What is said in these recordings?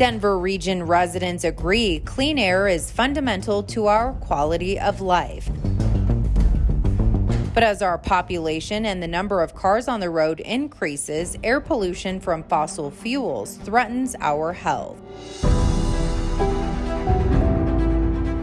Denver region residents agree clean air is fundamental to our quality of life. But as our population and the number of cars on the road increases, air pollution from fossil fuels threatens our health.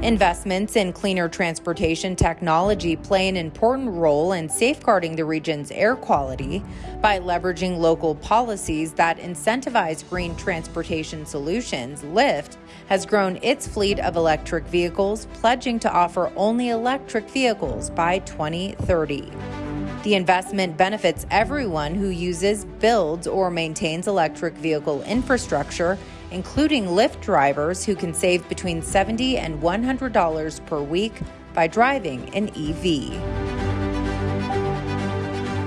Investments in cleaner transportation technology play an important role in safeguarding the region's air quality by leveraging local policies that incentivize green transportation solutions. Lyft has grown its fleet of electric vehicles, pledging to offer only electric vehicles by 2030. The investment benefits everyone who uses, builds, or maintains electric vehicle infrastructure including Lyft drivers who can save between 70 and $100 per week by driving an EV.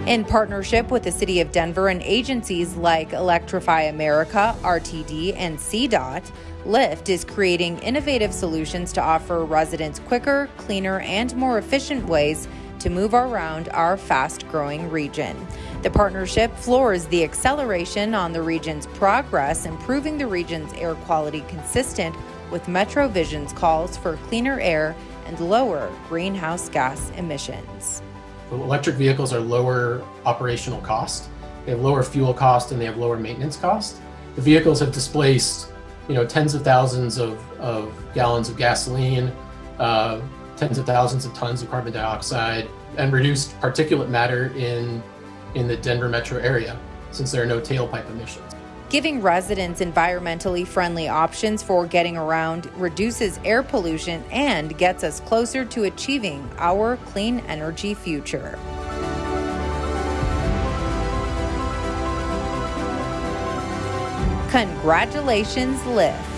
In partnership with the City of Denver and agencies like Electrify America, RTD, and CDOT, Lyft is creating innovative solutions to offer residents quicker, cleaner, and more efficient ways to move around our fast growing region. The partnership floors the acceleration on the region's progress, improving the region's air quality consistent with Metro Vision's calls for cleaner air and lower greenhouse gas emissions. Electric vehicles are lower operational cost. They have lower fuel cost and they have lower maintenance cost. The vehicles have displaced, you know, tens of thousands of, of gallons of gasoline, uh, tens of thousands of tons of carbon dioxide and reduced particulate matter in, in the Denver metro area since there are no tailpipe emissions. Giving residents environmentally friendly options for getting around reduces air pollution and gets us closer to achieving our clean energy future. Congratulations, Lyft.